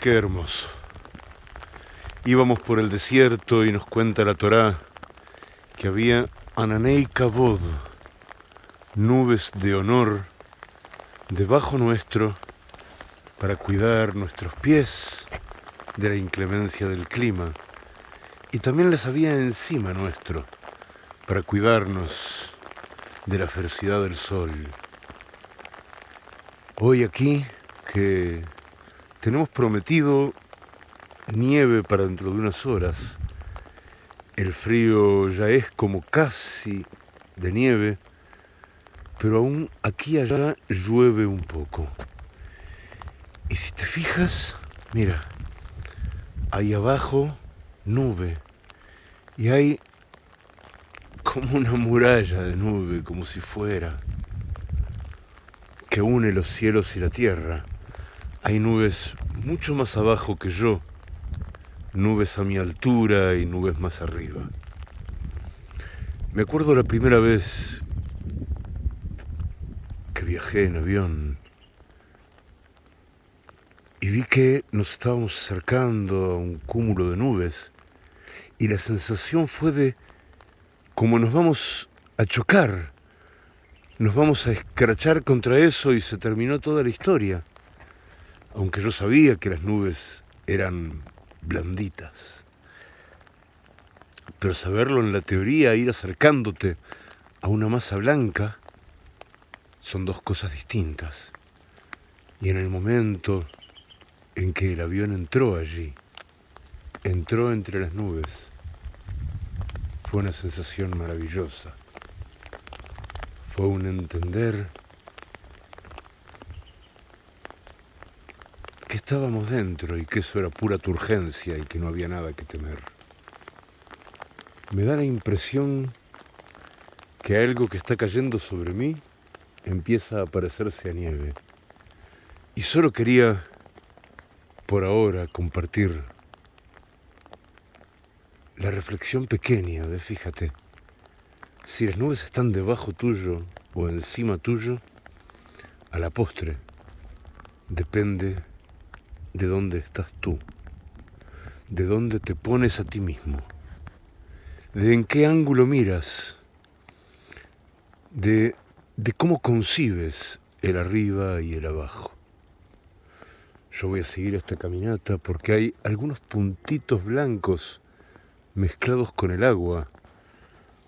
Qué hermoso. Íbamos por el desierto y nos cuenta la Torá que había Ananei Kabod, nubes de honor debajo nuestro para cuidar nuestros pies de la inclemencia del clima y también las había encima nuestro para cuidarnos de la ferocidad del sol. Hoy aquí que tenemos prometido nieve para dentro de unas horas, el frío ya es como casi de nieve, pero aún aquí y allá llueve un poco. Y si te fijas, mira, ahí abajo nube y hay como una muralla de nube, como si fuera, que une los cielos y la tierra. Hay nubes mucho más abajo que yo, nubes a mi altura y nubes más arriba. Me acuerdo la primera vez que viajé en avión y vi que nos estábamos acercando a un cúmulo de nubes y la sensación fue de como nos vamos a chocar, nos vamos a escrachar contra eso y se terminó toda la historia. Aunque yo sabía que las nubes eran blanditas. Pero saberlo en la teoría, ir acercándote a una masa blanca, son dos cosas distintas. Y en el momento en que el avión entró allí, entró entre las nubes, fue una sensación maravillosa. Fue un entender estábamos dentro y que eso era pura turgencia y que no había nada que temer. Me da la impresión que algo que está cayendo sobre mí empieza a parecerse a nieve. Y solo quería, por ahora, compartir la reflexión pequeña de, fíjate, si las nubes están debajo tuyo o encima tuyo, a la postre depende de dónde estás tú, de dónde te pones a ti mismo, de en qué ángulo miras, de, de cómo concibes el arriba y el abajo. Yo voy a seguir esta caminata porque hay algunos puntitos blancos mezclados con el agua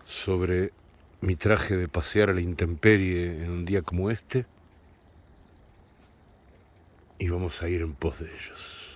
sobre mi traje de pasear a la intemperie en un día como este y vamos a ir en pos de ellos.